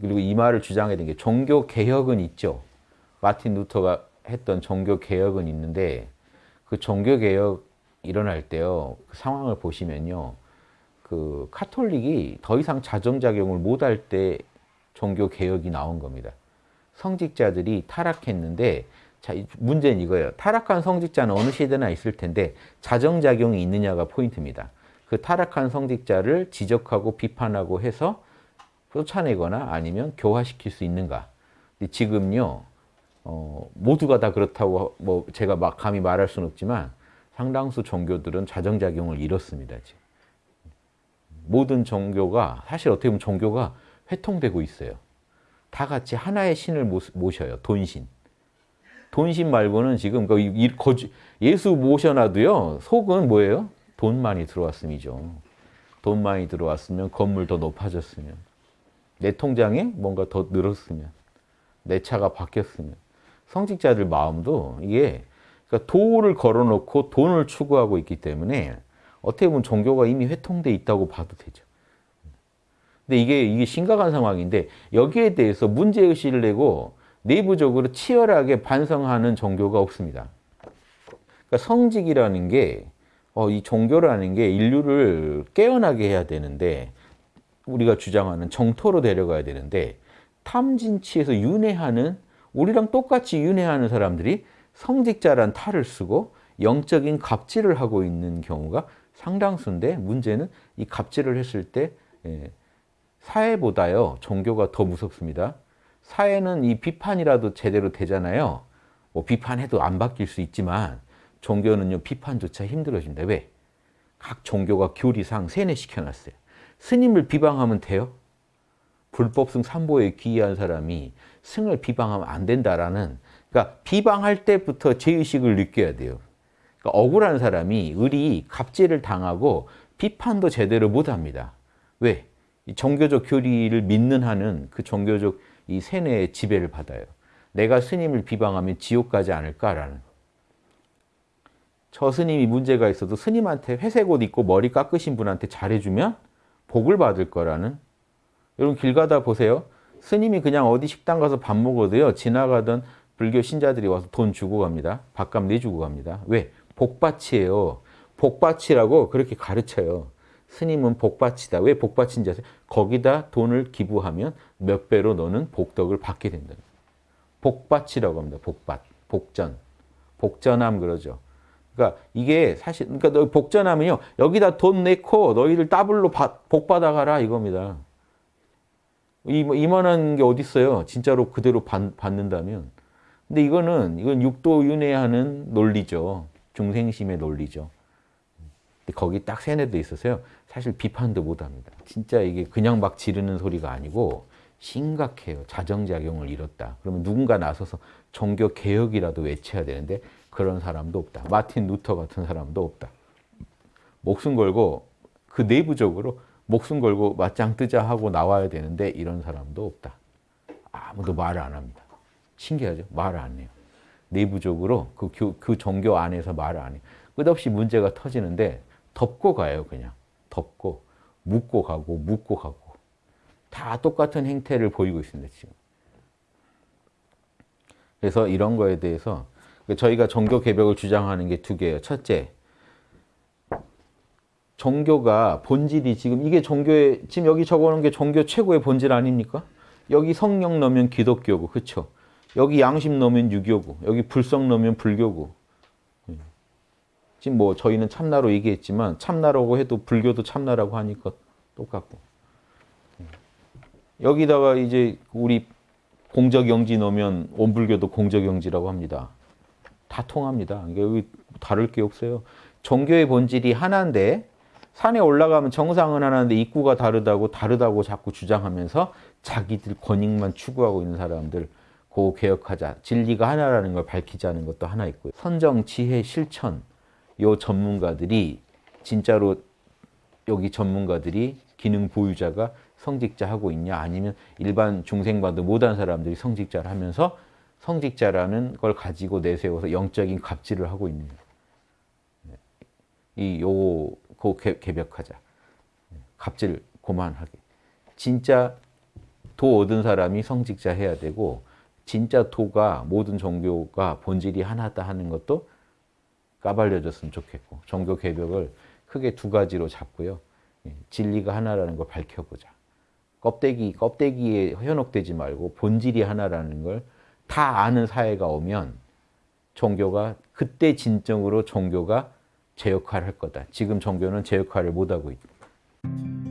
그리고 이 말을 주장했던 게 종교 개혁은 있죠. 마틴 루터가 했던 종교 개혁은 있는데 그 종교 개혁 일어날 때요 그 상황을 보시면요 그 카톨릭이 더 이상 자정작용을 못 할 때 종교 개혁이 나온 겁니다. 성직자들이 타락했는데 자 문제는 이거예요. 타락한 성직자는 어느 시대나 있을 텐데 자정작용이 있느냐가 포인트입니다. 그 타락한 성직자를 지적하고 비판하고 해서 쫓아내거나 아니면 교화시킬 수 있는가. 지금요 어, 모두가 다 그렇다고 뭐 제가 막 감히 말할 수는 없지만 상당수 종교들은 자정작용을 잃었습니다. 지금. 모든 종교가 사실 어떻게 보면 종교가 회통되고 있어요. 다 같이 하나의 신을 모셔요. 돈신. 돈신 말고는 지금 그 예수 모셔놔도요. 속은 뭐예요? 돈만이 들어왔음이죠. 돈만이 들어왔으면 건물 더 높아졌으면 내 통장에 뭔가 더 늘었으면 내 차가 바뀌었으면 성직자들 마음도 이게 그러니까 도를 걸어놓고 돈을 추구하고 있기 때문에 어떻게 보면 종교가 이미 회통돼 있다고 봐도 되죠. 근데 이게 이게 심각한 상황인데 여기에 대해서 문제 의식을 내고 내부적으로 치열하게 반성하는 종교가 없습니다. 그러니까 성직이라는 게 어, 이 종교라는 게 인류를 깨어나게 해야 되는데 우리가 주장하는 정토로 데려가야 되는데 탐진치에서 윤회하는 우리랑 똑같이 윤회하는 사람들이 성직자란 탈을 쓰고 영적인 갑질을 하고 있는 경우가 상당수인데 문제는 이 갑질을 했을 때 예, 사회보다요 종교가 더 무섭습니다. 사회는 이 비판이라도 제대로 되잖아요. 뭐 비판해도 안 바뀔 수 있지만 종교는요 비판조차 힘들어진다. 왜? 각 종교가 교리상 세뇌시켜놨어요. 스님을 비방하면 돼요? 불법승 삼보에 귀의한 사람이 승을 비방하면 안 된다라는 그러니까 비방할 때부터 죄의식을 느껴야 돼요. 그러니까 억울한 사람이 을이 갑질을 당하고 비판도 제대로 못합니다. 왜? 종교적 교리를 믿는 한은 그 종교적 이 세뇌의 지배를 받아요. 내가 스님을 비방하면 지옥 가지 않을까라는. 저 스님이 문제가 있어도 스님한테 회색 옷 입고 머리 깎으신 분한테 잘해주면 복을 받을 거라는. 여러분 길 가다 보세요. 스님이 그냥 어디 식당 가서 밥 먹어도요. 지나가던 불교 신자들이 와서 돈 주고 갑니다. 밥값 내주고 갑니다. 왜? 복받이에요. 복밭이라고 그렇게 가르쳐요. 스님은 복밭이다. 왜 복밭인지 아세요? 거기다 돈을 기부하면 몇 배로 너는 복덕을 받게 된다. 복밭이라고 합니다. 복밭, 복전. 복전함 그러죠. 그러니까 이게 사실 그러니까 너 복전하면요. 여기다 돈 내고 너희를 더블로 복 받아가라 이겁니다. 이만한 게 어디 있어요? 진짜로 그대로 받, 받는다면. 근데 이거는 이건 육도윤회하는 논리죠. 중생심의 논리죠. 거기 딱 세뇌돼 있어서요. 사실 비판도 못합니다. 진짜 이게 그냥 막 지르는 소리가 아니고 심각해요. 자정작용을 잃었다. 그러면 누군가 나서서 종교 개혁이라도 외쳐야 되는데 그런 사람도 없다. 마틴 루터 같은 사람도 없다. 목숨 걸고 그 내부적으로 목숨 걸고 맞짱 뜨자 하고 나와야 되는데 이런 사람도 없다. 아무도 말을 안 합니다. 신기하죠? 말을 안 해요. 내부적으로 그, 교, 그 종교 안에서 말을 안 해요. 끝없이 문제가 터지는데 덮고 가요, 그냥. 덮고, 묻고 가고, 묻고 가고. 다 똑같은 행태를 보이고 있습니다, 지금. 그래서 이런 거에 대해서 저희가 종교 개벽을 주장하는 게 두 개예요. 첫째, 종교가 본질이 지금 이게 종교의 지금 여기 적어놓은 게 종교 최고의 본질 아닙니까? 여기 성령 넣으면 기독교고 그렇죠? 여기 양심 넣으면 유교고 여기 불성 넣으면 불교고 예. 지금 뭐 저희는 참나로 얘기했지만 참나라고 해도 불교도 참나라고 하니까 똑같고 예. 여기다가 이제 우리 공적영지 넣으면 원불교도 공적영지라고 합니다. 다 통합니다. 여기 다를 게 없어요. 종교의 본질이 하나인데 산에 올라가면 정상은 하나인데 입구가 다르다고 다르다고 자꾸 주장하면서 자기들 권익만 추구하고 있는 사람들 고 개혁하자. 진리가 하나라는 걸 밝히자는 것도 하나 있고요. 선정, 지혜, 실천 요 전문가들이 진짜로 여기 전문가들이 기능 보유자가 성직자 하고 있냐 아니면 일반 중생과도 못한 사람들이 성직자를 하면서 성직자라는 걸 가지고 내세워서 영적인 갑질을 하고 있는 이요 고 개벽하자. 갑질 고만하게. 진짜 도 얻은 사람이 성직자 해야 되고 진짜 도가 모든 종교가 본질이 하나다 하는 것도 까발려졌으면 좋겠고 종교 개벽을 크게 두 가지로 잡고요. 예, 진리가 하나라는 걸 밝혀보자. 껍데기, 껍데기에 현혹되지 말고 본질이 하나라는 걸 다 아는 사회가 오면 종교가 그때 진정으로 종교가 제 역할을 할 거다. 지금 종교는 제 역할을 못하고 있다.